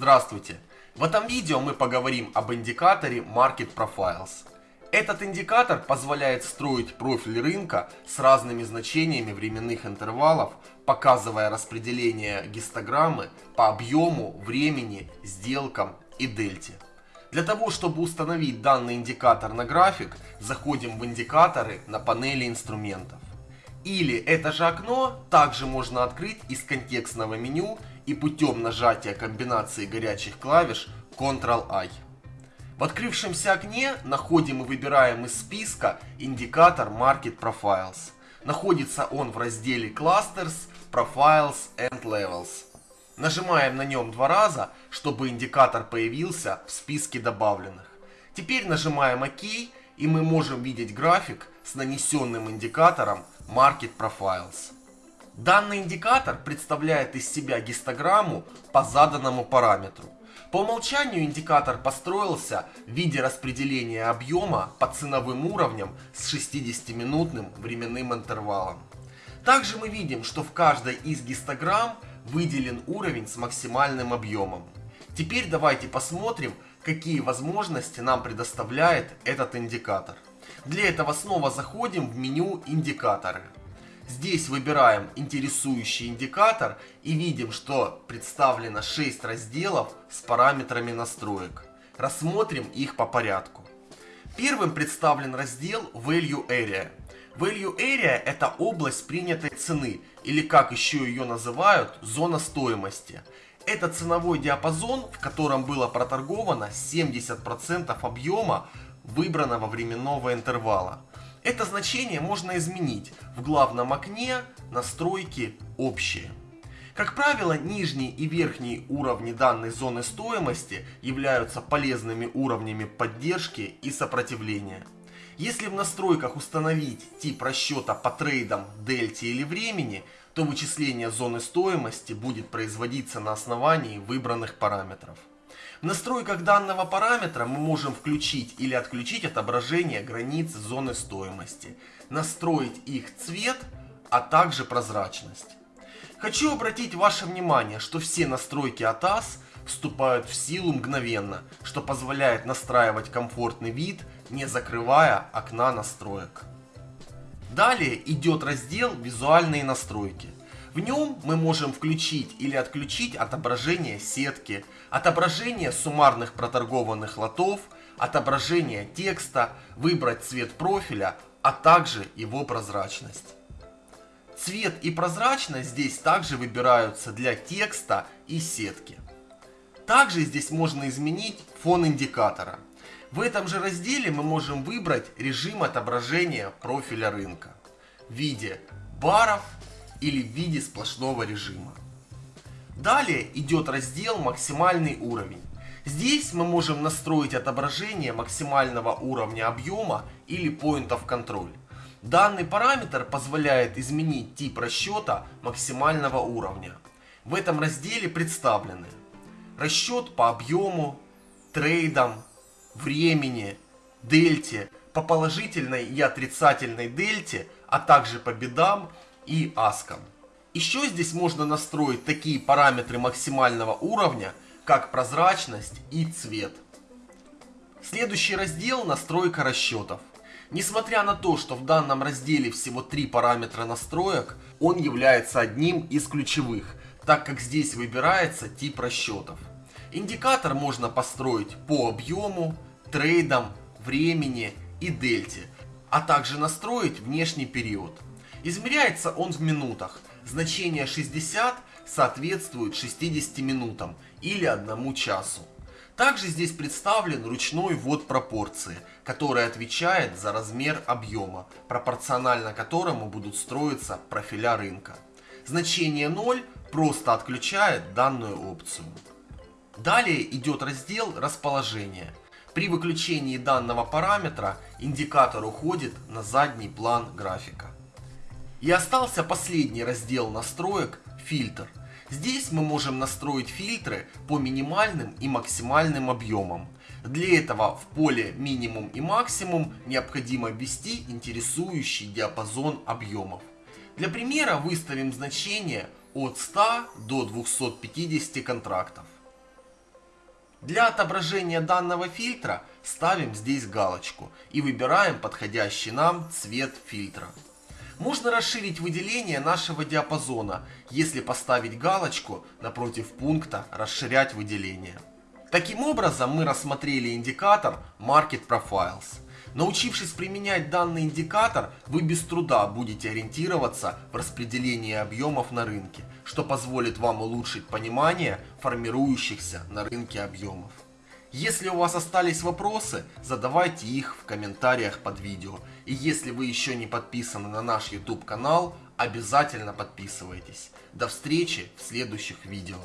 Здравствуйте! В этом видео мы поговорим об индикаторе Market Profiles. Этот индикатор позволяет строить профиль рынка с разными значениями временных интервалов, показывая распределение гистограммы по объему, времени, сделкам и дельте. Для того, чтобы установить данный индикатор на график, заходим в индикаторы на панели инструментов. Или это же окно также можно открыть из контекстного меню и путем нажатия комбинации горячих клавиш Ctrl-I. В открывшемся окне находим и выбираем из списка индикатор Market Profiles. Находится он в разделе Clusters, Profiles and Levels. Нажимаем на нем два раза, чтобы индикатор появился в списке добавленных. Теперь нажимаем ОК и мы можем видеть график с нанесенным индикатором Market Profiles. Данный индикатор представляет из себя гистограмму по заданному параметру. По умолчанию индикатор построился в виде распределения объема по ценовым уровням с 60-минутным временным интервалом. Также мы видим, что в каждой из гистограмм выделен уровень с максимальным объемом. Теперь давайте посмотрим, какие возможности нам предоставляет этот индикатор. Для этого снова заходим в меню «Индикаторы». Здесь выбираем интересующий индикатор и видим, что представлено 6 разделов с параметрами настроек. Рассмотрим их по порядку. Первым представлен раздел Value Area. Value Area это область принятой цены, или как еще ее называют, зона стоимости. Это ценовой диапазон, в котором было проторговано 70% объема выбранного временного интервала. Это значение можно изменить в главном окне настройки общие. Как правило, нижний и верхний уровни данной зоны стоимости являются полезными уровнями поддержки и сопротивления. Если в настройках установить тип расчета по трейдам, дельте или времени, то вычисление зоны стоимости будет производиться на основании выбранных параметров. В настройках данного параметра мы можем включить или отключить отображение границ зоны стоимости, настроить их цвет, а также прозрачность. Хочу обратить ваше внимание, что все настройки ATAS вступают в силу мгновенно, что позволяет настраивать комфортный вид, не закрывая окна настроек. Далее идет раздел «Визуальные настройки». В нем мы можем включить или отключить отображение сетки, отображение суммарных проторгованных лотов, отображение текста, выбрать цвет профиля, а также его прозрачность. Цвет и прозрачность здесь также выбираются для текста и сетки. Также здесь можно изменить фон индикатора. В этом же разделе мы можем выбрать режим отображения профиля рынка в виде баров или в виде сплошного режима. Далее идет раздел «Максимальный уровень». Здесь мы можем настроить отображение максимального уровня объема или Point of Control. Данный параметр позволяет изменить тип расчета максимального уровня. В этом разделе представлены расчет по объему, трейдам, времени, дельте, по положительной и отрицательной дельте, а также по бедам и аскам. Еще здесь можно настроить такие параметры максимального уровня, как прозрачность и цвет. Следующий раздел настройка расчетов. Несмотря на то, что в данном разделе всего три параметра настроек, он является одним из ключевых, так как здесь выбирается тип расчетов. Индикатор можно построить по объему, трейдам, времени и дельте, а также настроить внешний период. Измеряется он в минутах. Значение 60 соответствует 60 минутам или 1 часу. Также здесь представлен ручной ввод пропорции, который отвечает за размер объема, пропорционально которому будут строиться профиля рынка. Значение 0 просто отключает данную опцию. Далее идет раздел расположения. При выключении данного параметра индикатор уходит на задний план графика. И остался последний раздел настроек фильтр. Здесь мы можем настроить фильтры по минимальным и максимальным объемам. Для этого в поле минимум и максимум необходимо ввести интересующий диапазон объемов. Для примера выставим значение от 100 до 250 контрактов. Для отображения данного фильтра ставим здесь галочку и выбираем подходящий нам цвет фильтра. Можно расширить выделение нашего диапазона, если поставить галочку напротив пункта «Расширять выделение». Таким образом мы рассмотрели индикатор Market Profiles. Научившись применять данный индикатор, вы без труда будете ориентироваться в распределении объемов на рынке, что позволит вам улучшить понимание формирующихся на рынке объемов. Если у вас остались вопросы, задавайте их в комментариях под видео. И если вы еще не подписаны на наш YouTube канал, обязательно подписывайтесь. До встречи в следующих видео.